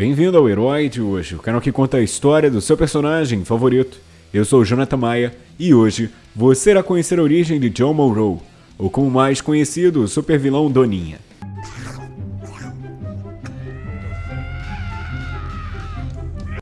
Bem-vindo ao Herói de hoje, o canal que conta a história do seu personagem favorito. Eu sou Jonathan Maia e hoje você irá conhecer a origem de John Monroe, ou como mais conhecido, o supervilão Doninha.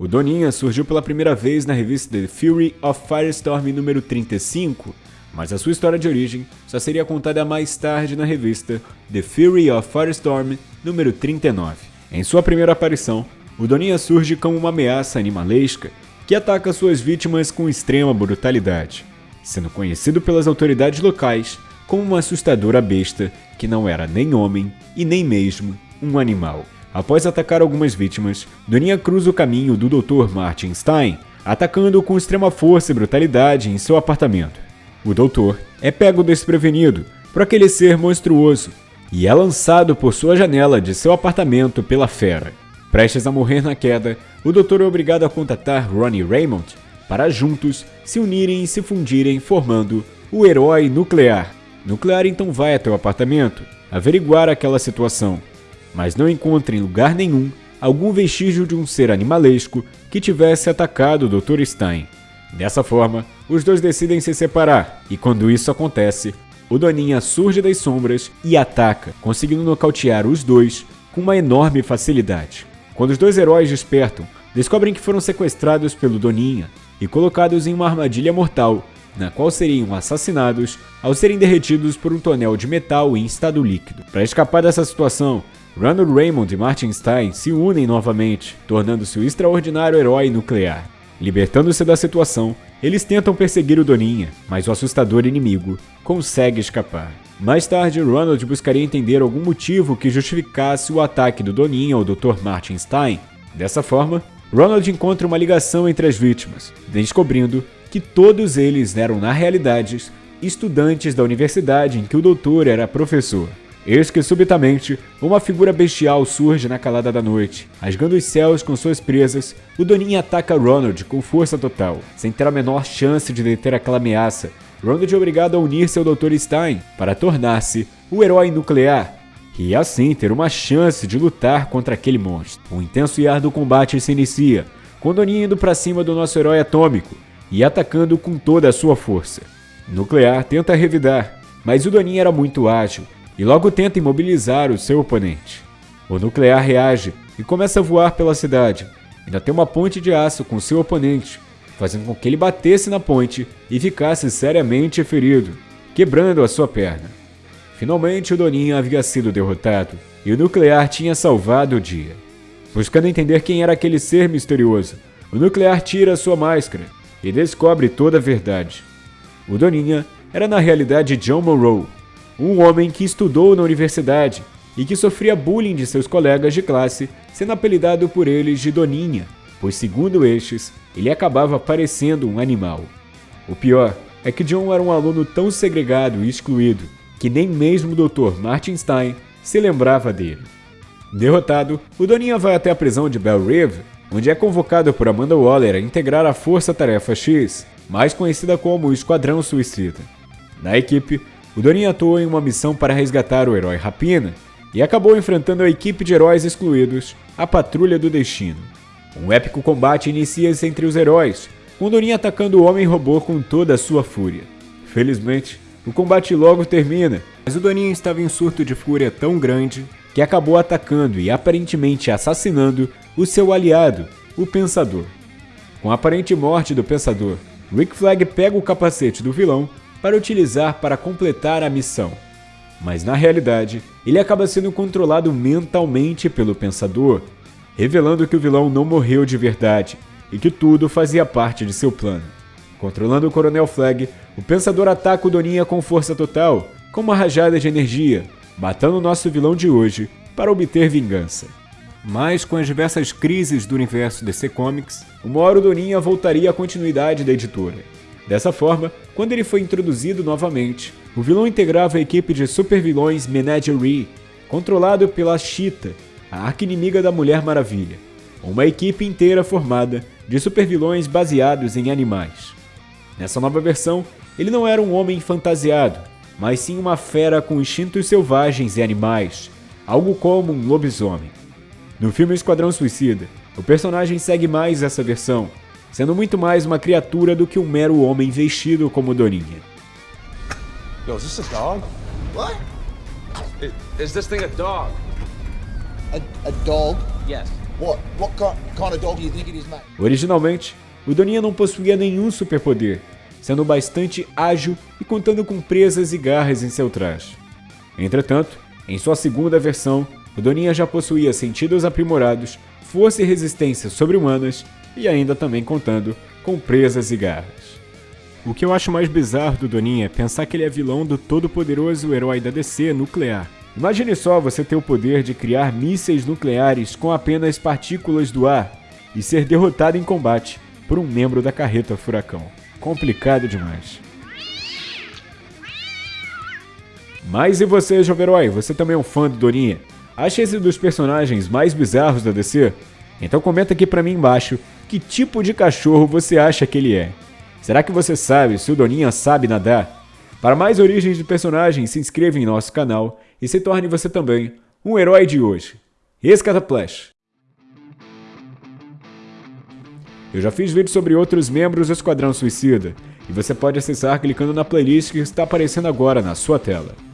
O Doninha surgiu pela primeira vez na revista The Fury of Firestorm número 35, mas a sua história de origem só seria contada mais tarde na revista The Fury of Firestorm número 39. Em sua primeira aparição, o Doninha surge como uma ameaça animalesca que ataca suas vítimas com extrema brutalidade, sendo conhecido pelas autoridades locais como uma assustadora besta que não era nem homem e nem mesmo um animal. Após atacar algumas vítimas, Doninha cruza o caminho do Dr. Martin Stein, atacando com extrema força e brutalidade em seu apartamento. O doutor é pego desprevenido por aquele ser monstruoso e é lançado por sua janela de seu apartamento pela fera. Prestes a morrer na queda, o doutor é obrigado a contatar Ronnie Raymond para juntos se unirem e se fundirem formando o herói nuclear. Nuclear então vai até o apartamento averiguar aquela situação mas não encontra em lugar nenhum algum vestígio de um ser animalesco que tivesse atacado o Dr. Stein. Dessa forma, os dois decidem se separar, e quando isso acontece, o Doninha surge das sombras e ataca, conseguindo nocautear os dois com uma enorme facilidade. Quando os dois heróis despertam, descobrem que foram sequestrados pelo Doninha e colocados em uma armadilha mortal, na qual seriam assassinados ao serem derretidos por um tonel de metal em estado líquido. Para escapar dessa situação, Ronald Raymond e Martin Stein se unem novamente, tornando-se o extraordinário herói nuclear. Libertando-se da situação, eles tentam perseguir o Doninha, mas o assustador inimigo consegue escapar. Mais tarde, Ronald buscaria entender algum motivo que justificasse o ataque do Doninha ao Dr. Martin Stein. Dessa forma, Ronald encontra uma ligação entre as vítimas, descobrindo que todos eles eram, na realidade, estudantes da universidade em que o doutor era professor. Eis que subitamente uma figura bestial surge na calada da noite. Rasgando os céus com suas presas, o Doninha ataca Ronald com força total, sem ter a menor chance de deter aquela ameaça. Ronald é obrigado a unir-se ao Dr. Stein para tornar-se o herói nuclear e assim ter uma chance de lutar contra aquele monstro. Um intenso e árduo combate se inicia, com Doninha indo para cima do nosso herói atômico e atacando com toda a sua força. Nuclear tenta revidar, mas o Doninha era muito ágil e logo tenta imobilizar o seu oponente. O nuclear reage e começa a voar pela cidade. Ainda tem uma ponte de aço com seu oponente, fazendo com que ele batesse na ponte e ficasse seriamente ferido, quebrando a sua perna. Finalmente, o Doninha havia sido derrotado e o nuclear tinha salvado o dia. Buscando entender quem era aquele ser misterioso, o nuclear tira sua máscara e descobre toda a verdade. O Doninha era na realidade John Monroe, um homem que estudou na universidade e que sofria bullying de seus colegas de classe, sendo apelidado por eles de Doninha, pois segundo estes, ele acabava parecendo um animal. O pior é que John era um aluno tão segregado e excluído que nem mesmo o Dr. Martin Stein se lembrava dele. Derrotado, o Doninha vai até a prisão de Bell River, onde é convocado por Amanda Waller a integrar a Força Tarefa X, mais conhecida como o Esquadrão Suicida. Na equipe, o Doninha atuou em uma missão para resgatar o herói Rapina e acabou enfrentando a equipe de heróis excluídos, a Patrulha do Destino. Um épico combate inicia-se entre os heróis, com Doninha atacando o Homem-Robô com toda a sua fúria. Felizmente, o combate logo termina, mas o Doninha estava em surto de fúria tão grande que acabou atacando e aparentemente assassinando o seu aliado, o Pensador. Com a aparente morte do Pensador, Rick Flag pega o capacete do vilão para utilizar para completar a missão. Mas na realidade, ele acaba sendo controlado mentalmente pelo Pensador, revelando que o vilão não morreu de verdade e que tudo fazia parte de seu plano. Controlando o Coronel Flag, o Pensador ataca o Doninha com força total, com uma rajada de energia, matando o nosso vilão de hoje para obter vingança. Mas com as diversas crises do universo DC Comics, uma hora o Doninha voltaria à continuidade da editora. Dessa forma, quando ele foi introduzido novamente, o vilão integrava a equipe de supervilões Menagerie, controlado pela Cheetah, a arqui-inimiga da Mulher Maravilha, uma equipe inteira formada de supervilões baseados em animais. Nessa nova versão, ele não era um homem fantasiado, mas sim uma fera com instintos selvagens e animais, algo como um lobisomem. No filme Esquadrão Suicida, o personagem segue mais essa versão, sendo muito mais uma criatura do que um mero homem vestido como Doninha. Yo, is this a dog? What? Is, is this thing a dog? A, a dog? Yes. What? What kind of dog do you think it is, mate? Originalmente, o Doninha não possuía nenhum superpoder, sendo bastante ágil e contando com presas e garras em seu traje. Entretanto, em sua segunda versão, o Doninha já possuía sentidos aprimorados, força e resistência sobre-humanas e ainda também contando com presas e garras. O que eu acho mais bizarro do Doninha é pensar que ele é vilão do todo-poderoso herói da DC nuclear. Imagine só você ter o poder de criar mísseis nucleares com apenas partículas do ar e ser derrotado em combate por um membro da carreta Furacão. Complicado demais. Mas e você, jovem herói? Você também é um fã do Doninha? Acha esse dos personagens mais bizarros da DC? Então comenta aqui pra mim embaixo que tipo de cachorro você acha que ele é. Será que você sabe se o Doninha sabe nadar? Para mais origens de personagens, se inscreva em nosso canal e se torne você também um herói de hoje. Escataplash! Eu já fiz vídeos sobre outros membros do Esquadrão Suicida, e você pode acessar clicando na playlist que está aparecendo agora na sua tela.